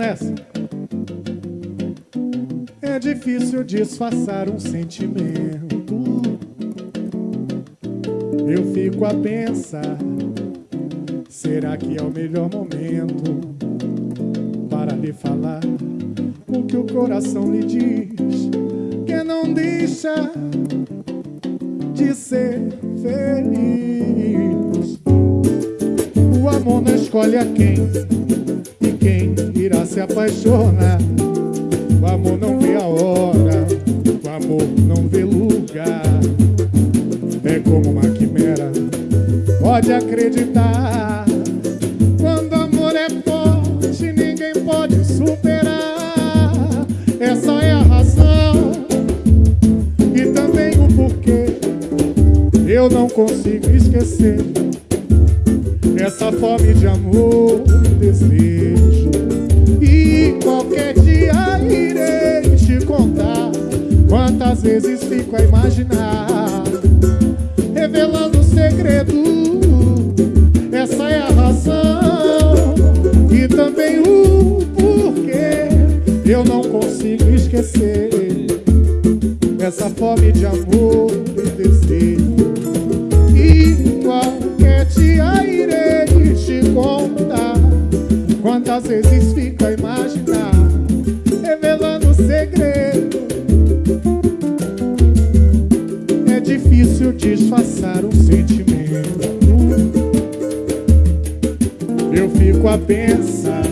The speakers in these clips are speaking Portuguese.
nessa. É difícil disfarçar um sentimento. Eu fico a pensar: será que é o melhor momento para lhe falar o que o coração lhe diz? Que não deixa de ser feliz. O amor não escolhe a quem e quem se apaixonar. O amor não vê a hora, o amor não vê lugar. É como uma quimera, pode acreditar. Quando amor é forte, ninguém pode superar. Essa é a razão e também o porquê. Eu não consigo esquecer essa fome de amor desejo. Quantas vezes fico a imaginar, revelando o segredo. Essa é a razão e também o porquê. Eu não consigo esquecer essa fome de amor e desejo. E qualquer dia irei te contar Quantas vezes fico a imaginar Revelando o segredo difícil disfarçar um sentimento. Eu fico a pensar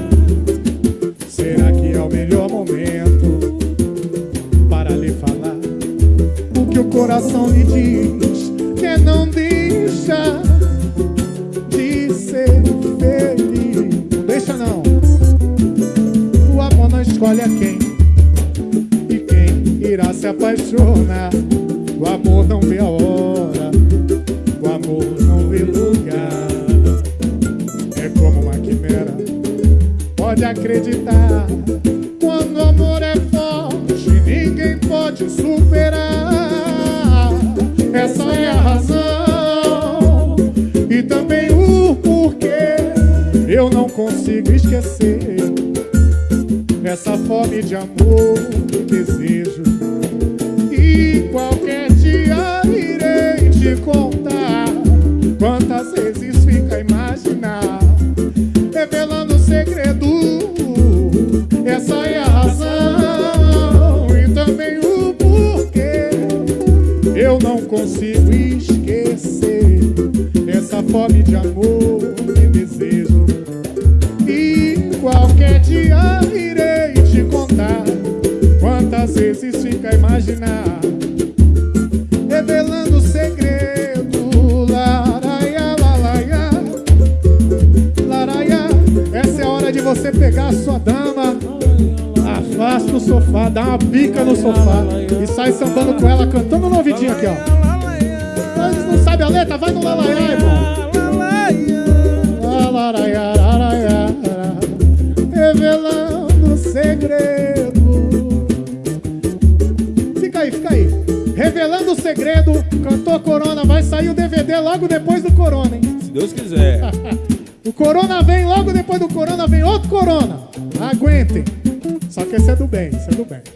Será que é o melhor momento Para lhe falar? O que o coração lhe diz Que não deixa de ser feliz. Não deixa não. O amor não escolhe a quem E quem irá se apaixonar O amor não vê a hora O amor não vê lugar. É como uma quimera Pode acreditar. Quando o amor é forte Ninguém pode superar. Essa é a razão E também o porquê. Eu não consigo esquecer Essa fome de amor e desejo. E Eu não consigo esquecer Essa fome de amor e desejo. E qualquer dia irei te contar Quantas vezes fica a imaginar. Revelando o segredo Laraia, lalaia. Laraia Essa é a hora de você pegar a sua dama Afasta o sofá, dá uma pica no sofá E sai sambando com ela, cantando no ouvidinho aqui, ó Mas não sabe a letra? Vai no lalaiá, irmão laraia, Revelando o segredo Fica aí, fica aí Revelando o segredo Cantou Corona, vai sair o DVD logo depois do Corona, hein? Se Deus quiser. O Corona vem, logo depois do Corona vem outro Corona. Aguentem. Só que esse é do bem, esse é do bem.